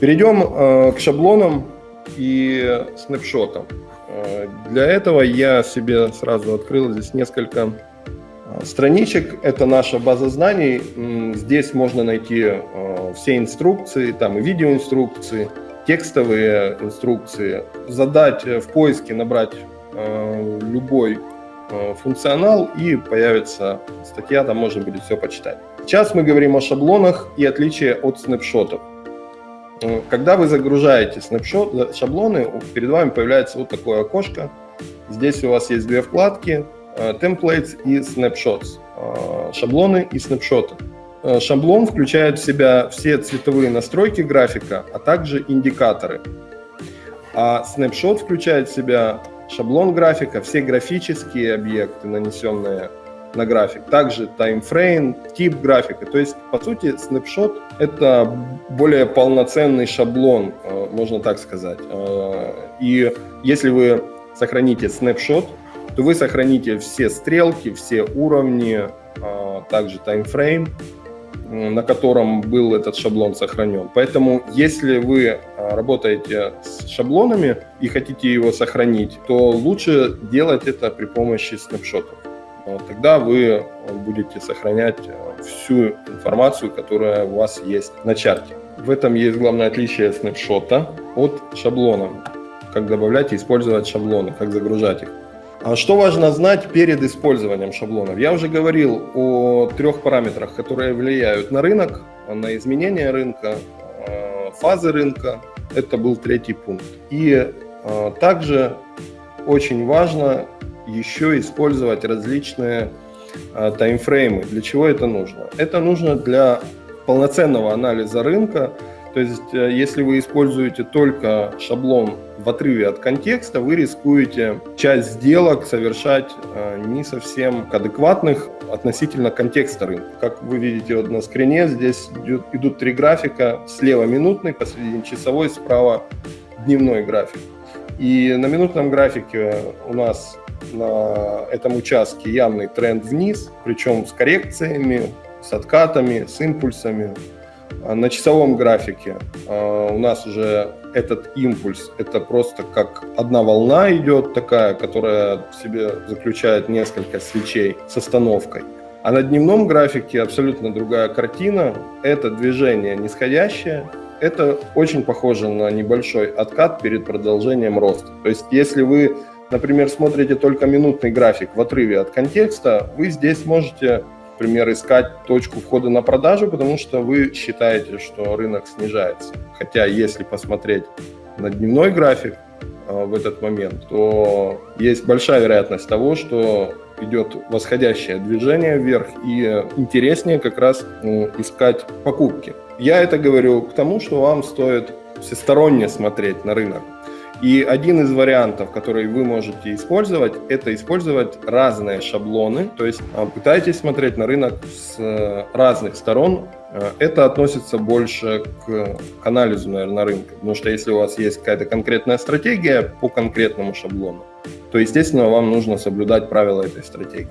Перейдем э, к шаблонам и снапшотам. Э, для этого я себе сразу открыл здесь несколько э, страничек. Это наша база знаний. Здесь можно найти э, все инструкции, там и видеоинструкции, текстовые инструкции. Задать в поиске, набрать любой функционал и появится статья, там можно будет все почитать. Сейчас мы говорим о шаблонах и отличие от снапшотов. Когда вы загружаете снапшот, шаблоны, перед вами появляется вот такое окошко. Здесь у вас есть две вкладки, э, Templates и Snapshots, э, шаблоны и снапшоты. Э, шаблон включает в себя все цветовые настройки графика, а также индикаторы. А снапшот включает в себя шаблон графика, все графические объекты, нанесенные на график. Также таймфрейм, тип графика. То есть, по сути, снапшот — это более полноценный шаблон, э, можно так сказать. Э, и если вы сохраните снапшот, то вы сохраните все стрелки, все уровни, э, также таймфрейм, на котором был этот шаблон сохранен. Поэтому, если вы работаете с шаблонами и хотите его сохранить, то лучше делать это при помощи снапшотов. Э, тогда вы э, будете сохранять э, всю информацию, которая у вас есть на чарте. В этом есть главное отличие снапшота от шаблона. Как добавлять и использовать шаблоны, как загружать их. А что важно знать перед использованием шаблонов? Я уже говорил о трех параметрах, которые влияют на рынок, на изменения рынка, фазы рынка. Это был третий пункт. И также очень важно еще использовать различные а, таймфреймы. Для чего это нужно? Это нужно для полноценного анализа рынка. То есть, э, если вы используете только шаблон в отрыве от контекста, вы рискуете часть сделок совершать э, не совсем адекватных относительно контекста рынка. Как вы видите вот на скрине, здесь идут, идут три графика. Слева минутный, посередине часовой, справа дневной график. И на минутном графике у нас на этом участке явный тренд вниз, причем с коррекциями, с откатами, с импульсами. А на часовом графике а, у нас уже этот импульс, это просто как одна волна идет такая, которая в себе заключает несколько свечей с остановкой. А на дневном графике абсолютно другая картина. Это движение нисходящее, это очень похоже на небольшой откат перед продолжением роста. То есть если вы например, смотрите только минутный график в отрыве от контекста, вы здесь можете, например, искать точку входа на продажу, потому что вы считаете, что рынок снижается. Хотя если посмотреть на дневной график э, в этот момент, то есть большая вероятность того, что идет восходящее движение вверх и интереснее как раз ну, искать покупки. Я это говорю к тому, что вам стоит всесторонне смотреть на рынок. И один из вариантов, который вы можете использовать, это использовать разные шаблоны, то есть а, пытайтесь смотреть на рынок с э, разных сторон. Э, это относится больше к анализу, наверное, рынка, потому что если у вас есть какая-то конкретная стратегия по конкретному шаблону, то, естественно, вам нужно соблюдать правила этой стратегии.